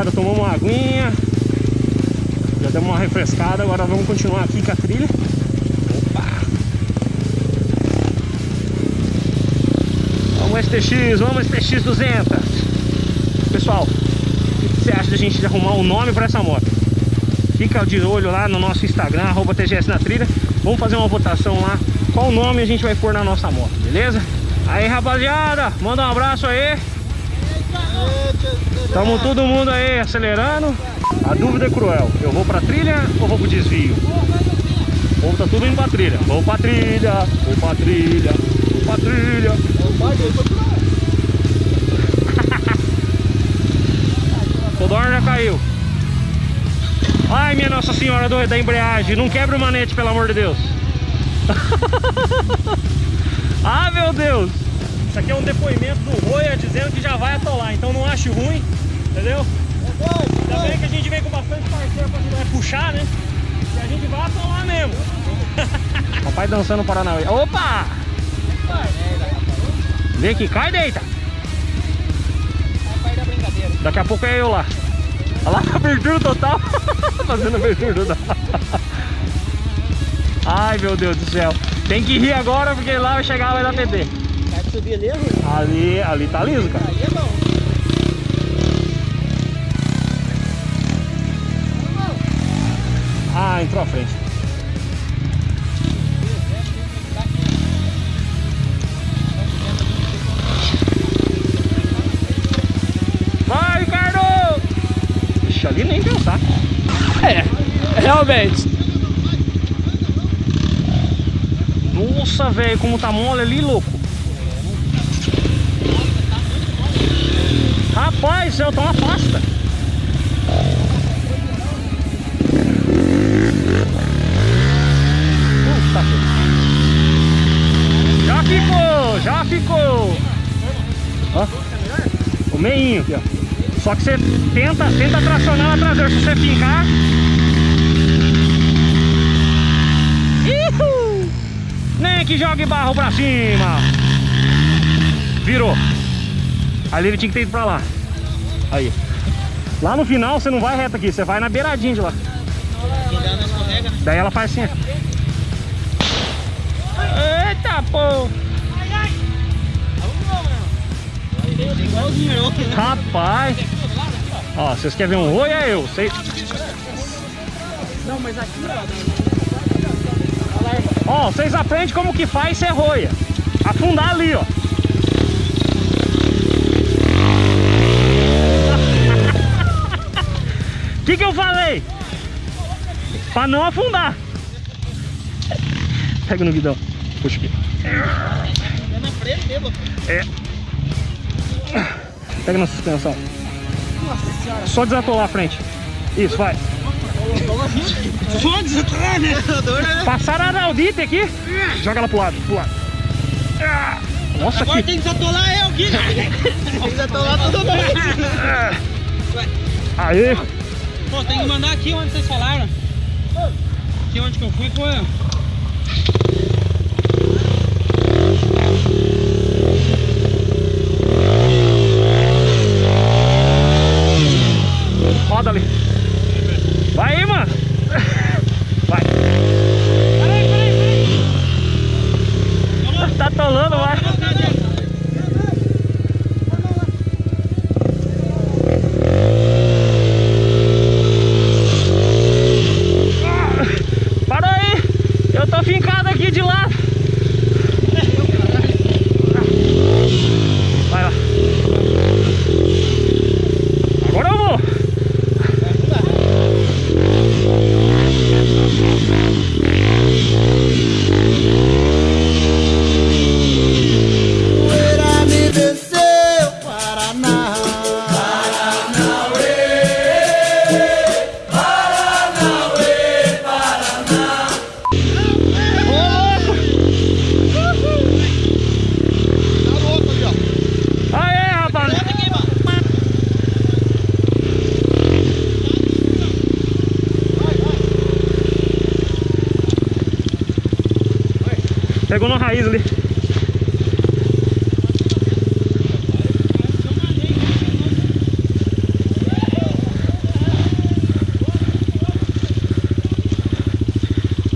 rapaziada, tomamos uma aguinha. Já demos uma refrescada, agora vamos continuar aqui com a trilha. Opa! Vamos STX, vamos STX 200. Pessoal, o que você acha da gente arrumar um nome para essa moto? Fica de olho lá no nosso Instagram, arroba TGS na trilha. Vamos fazer uma votação lá. Qual nome a gente vai pôr na nossa moto, beleza? Aí, rapaziada, manda um abraço aí. Tamo todo mundo aí acelerando. A dúvida é cruel. Eu vou pra trilha ou vou pro desvio? O povo tá tudo indo pra trilha. Vou pra trilha, vou pra trilha, vou pra trilha. Todor já caiu. Ai, minha Nossa Senhora do, da embreagem. Não quebra o manete, pelo amor de Deus. ah, meu Deus. Isso aqui é um depoimento do Roya dizendo que já vai atolar. Então não acho ruim, entendeu? Ainda bem que a gente vem com bastante parceiro pra ajudar a puxar, né? E a gente vai atolar mesmo. Papai dançando Paranauê. Opa! Vem aqui, cai deita. Daqui a pouco é eu lá. Olha lá, abertura total. Fazendo abertura total. Ai, meu Deus do céu. Tem que rir agora porque lá vai chegar vai dar PT. Ali, Rui? Ali, ali tá liso, cara. Aí é bom. Ah, entrou à frente. Vai, Ricardo! Ixi, ali nem pensar. É, realmente. Nossa, velho, como tá mole ali, louco. Rapaz, eu tô uma pasta. Puta que- Já ficou, já ficou. Ó, o meinho aqui, ó. Só que você tenta, tenta tracionar a traseira. Se você. Ihu! Nem que jogue barro pra cima. Virou. Ali ele tinha que ter ido pra lá. Aí. Lá no final você não vai reto aqui, você vai na beiradinha de lá. Daí ela faz assim. Eita, pô! Rapaz! Ó, vocês querem ver um oi? É eu. Sei... Não, mas aqui, ó. Ó, vocês aprendem como que faz ser roia. Afundar ali, ó. O que que eu falei? Pra não afundar. Pega no guidão. Puxa aqui. É na frente mesmo. É. Pega na suspensão. Nossa senhora. Só desatolar a frente. Isso, vai. Só desatrar, né? Passaram a Araldite aqui. Joga ela pro lado, pro lado. Nossa, Agora que... tem que desatolar eu aqui. Tem que desatolar todo mundo. Aí. Pô, tem que mandar aqui onde vocês falaram. Aqui onde que eu fui foi. Pegou na raiz ali.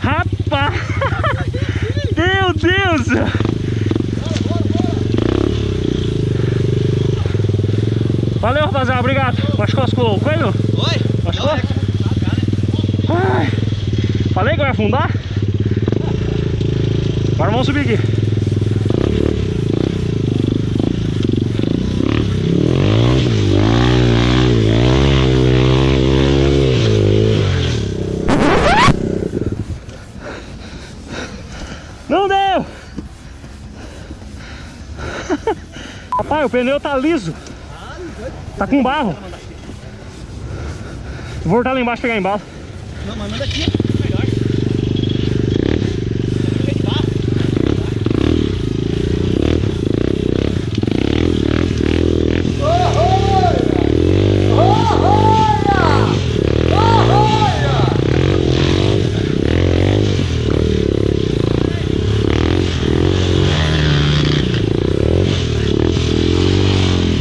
Rapaz! Meu Deus! Valeu, rapaziada. Obrigado. Machucou o coelho? Oi? Machucou? Não, é que- Ai. Falei que eu ia afundar? Agora vamos subir aqui. Não deu! Rapaz, o pneu tá liso. Tá com barro. Vou voltar lá embaixo pegar embalo. Não, mas manda aqui. Melhor.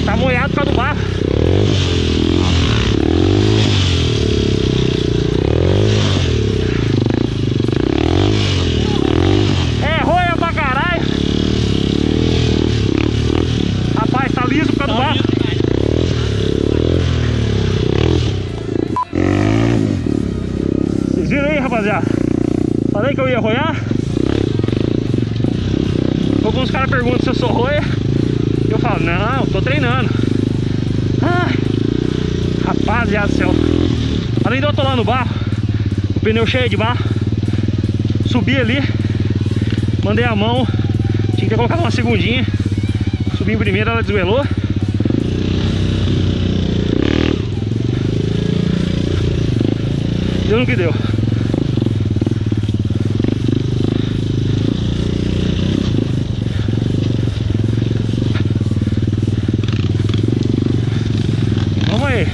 Tá molhado por causa do barro. É roia pra caralho. Rapaz, tá liso por causa do barro. Vocês viram aí, rapaziada? Falei que eu ia roiar. Alguns caras perguntam se eu sou roia. Eu falo, não, tô treinando. Rapaziada do céu. Além de eu tô lá no barro, o pneu cheio de barro. Subi ali, mandei a mão. Tinha que ter colocado uma segundinha. Subi em primeira, ela desvelou. Deu no que deu. Aí.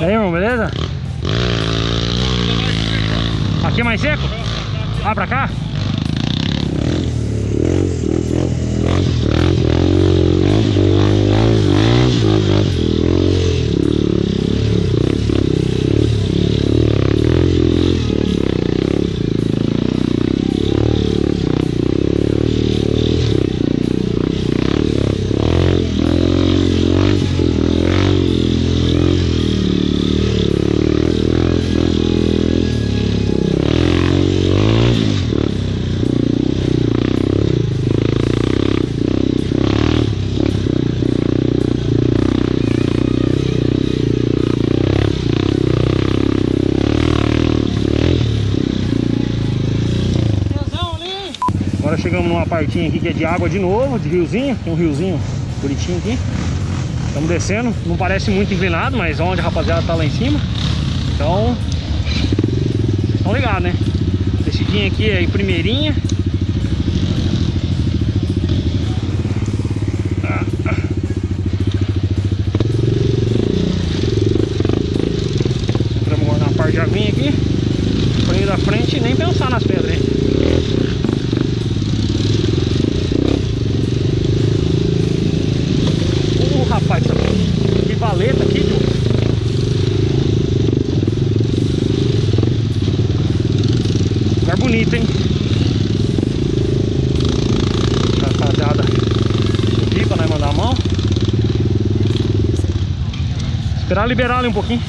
E aí, irmão, beleza? Aqui mais seco? Ah, pra cá? Chegamos numa partinha aqui que é de água de novo, de riozinho. Tem um riozinho bonitinho aqui. Estamos descendo. Não parece muito inclinado, mas onde a rapaziada tá lá em cima. Então, estão ligados, né? Descidinha aqui é em primeirinha. Entramos agora na parte de aguinha aqui. Freio da frente e nem pensar nas pedras, hein? Ô rapaz, que valeta aqui, tio. Lugar bonito, hein? Rapaziada, aqui pra nós mandar a mão. Esperar liberar ali um pouquinho.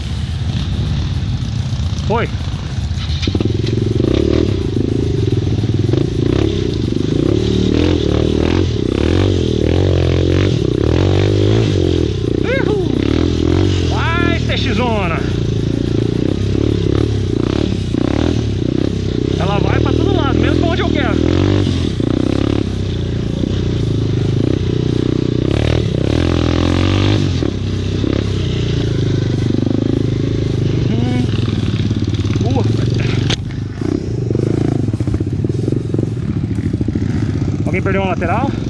Foi. Uhul. Vai, peixezona. Ela vai pra todo lado, mesmo pra onde eu quero. Uhum. Boa. Alguém perdeu uma lateral?